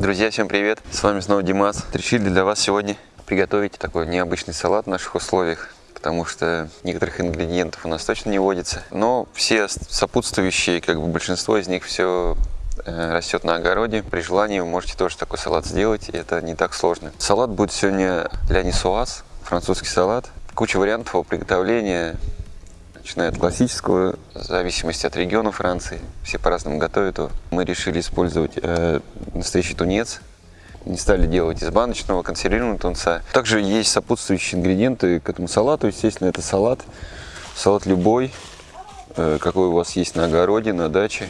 Друзья, всем привет! С вами снова Димас. Решили для вас сегодня приготовить такой необычный салат в наших условиях, потому что некоторых ингредиентов у нас точно не водится, но все сопутствующие, как бы большинство из них все э, растет на огороде. При желании вы можете тоже такой салат сделать, и это не так сложно. Салат будет сегодня ля нисуаз, французский салат. Куча вариантов его приготовления, начиная от классического, в зависимости от региона Франции. Все по-разному готовят его. Мы решили использовать э, настоящий тунец. Не стали делать из баночного консервированного тунца. Также есть сопутствующие ингредиенты к этому салату. Естественно, это салат. Салат любой, э, какой у вас есть на огороде, на даче.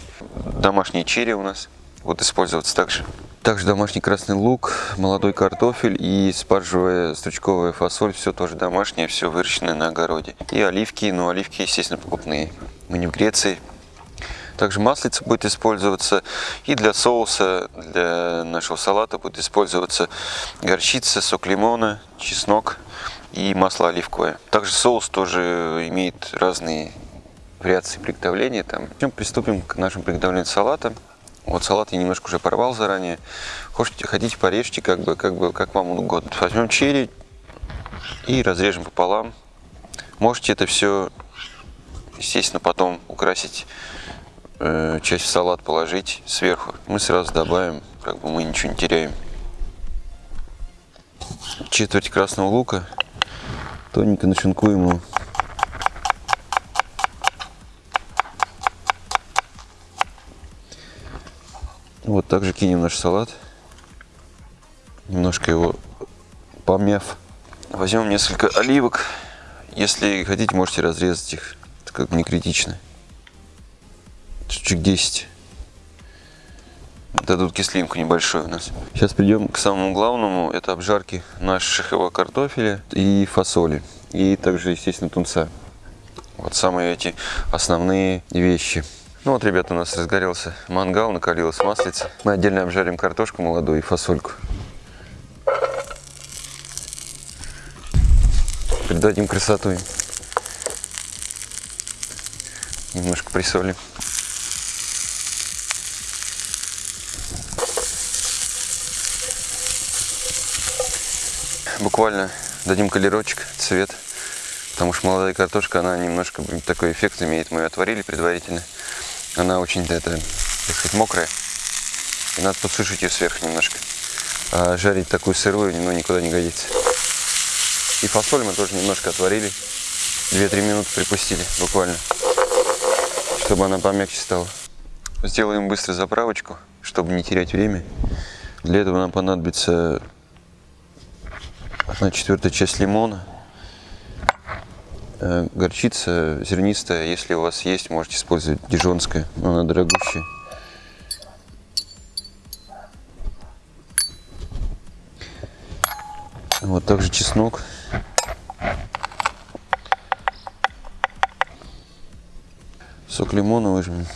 Домашние черри у нас будут использоваться также. Также домашний красный лук, молодой картофель и спаржевая стручковая фасоль. Все тоже домашнее, все выращенное на огороде. И оливки, ну оливки, естественно, покупные. Мы не в Греции. Также маслица будет использоваться. И для соуса, для нашего салата будет использоваться горчица, сок лимона, чеснок и масло оливковое. Также соус тоже имеет разные вариации приготовления. Там. Приступим к нашему приготовлению салата. Вот салат я немножко уже порвал заранее. Хотите, хотите порежьте, как бы, как бы, как вам угодно. Возьмем черри и разрежем пополам. Можете это все, естественно, потом украсить, э, часть в салат положить сверху. Мы сразу добавим, как бы мы ничего не теряем. Четверть красного лука. Тоненько нашинкуем его Вот также кинем наш салат. Немножко его помяв. Возьмем несколько оливок. Если хотите, можете разрезать их. Это как бы не критично. Чуть-чуть 10. Дадут кислинку небольшую у нас. Сейчас придем к самому главному. Это обжарки нашего картофеля и фасоли. И также, естественно, тунца. Вот самые эти основные вещи. Ну вот, ребята, у нас разгорелся мангал, накалилась маслица. Мы отдельно обжарим картошку молодую и фасольку. Придадим красоту им. Немножко присолим. Буквально дадим колерочек, цвет. Потому что молодая картошка, она немножко такой эффект имеет. Мы ее отварили предварительно. Она очень, это, так сказать, мокрая. И надо подсушить ее сверху немножко. А жарить такую сырую ну, никуда не годится. И фасоль мы тоже немножко отварили. 2-3 минуты припустили буквально, чтобы она помягче стала. Сделаем быстро заправочку, чтобы не терять время. Для этого нам понадобится одна четвертая часть лимона, горчица зернистая, если у вас есть, можете использовать дижонская, но она дорогущая. Вот также чеснок. Сок лимона выжмем.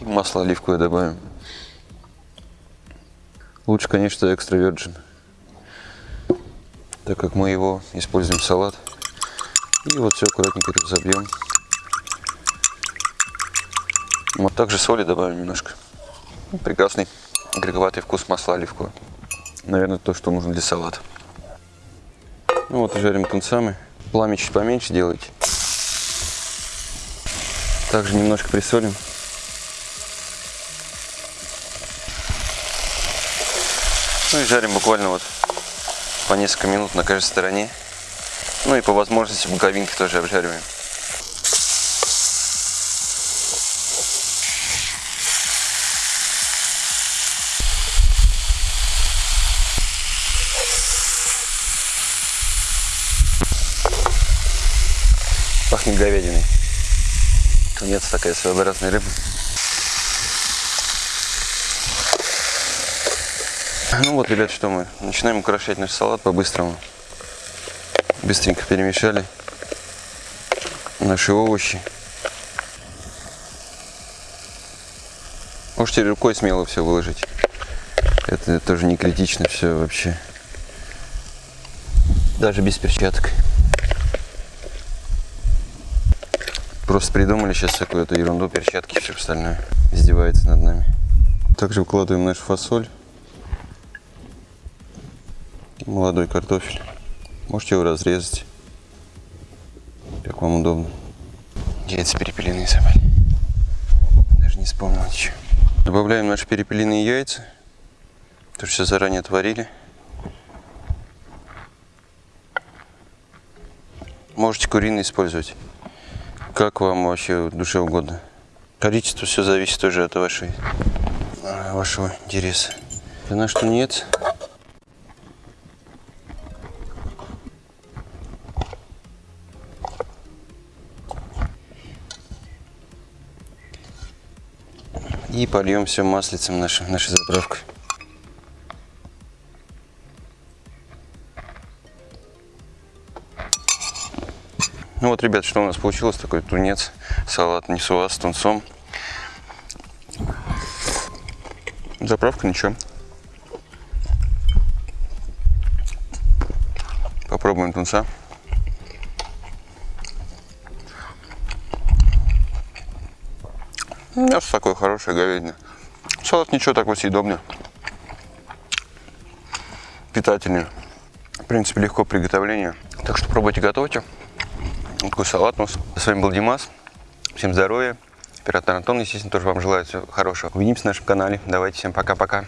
Масло оливковое добавим. Лучше, конечно, экстра virgin так как мы его используем в салат. И вот все аккуратненько это забьем. Вот также соли добавим немножко. Прекрасный горьковатый вкус масла оливкового. Наверное, то, что нужно для салата. Ну вот, жарим тунцами. Пламя чуть поменьше делайте. Также немножко присолим. Ну и жарим буквально вот по несколько минут на каждой стороне. Ну и по возможности боковинки тоже обжариваем. Пахнет говядиной. Тунец такая своеобразная рыба. Ну вот, ребят, что мы начинаем украшать наш салат по-быстрому. Быстренько перемешали наши овощи. Можете рукой смело все выложить. Это тоже не критично все вообще. Даже без перчаток. просто придумали сейчас эту ерунду, перчатки и все остальное. Издевается над нами. Также выкладываем нашу фасоль. Молодой картофель. Можете его разрезать, как вам удобно. Яйца перепелиные собрали. Даже не вспомнил ничего. Добавляем наши перепелиные яйца. То, что все заранее отварили. Можете куриные использовать. Как вам вообще душе угодно. Количество все зависит тоже от вашей, а, вашего интереса. На что нет. И польем все маслицем нашей, нашей заправкой. Ну вот, ребят, что у нас получилось, такой тунец, салат несуа с тунцом. Заправка ничего. Попробуем тунца. Мясо такое хорошее, говядина. Салат ничего, такой съедобный. Питательный. В принципе, легко приготовление. Так что пробуйте, готовьте. Вот такой салат у нас. С вами был Димас. Всем здоровья. Оператор Антон, естественно, тоже вам желаю всего хорошего. Увидимся на нашем канале. Давайте, всем пока-пока.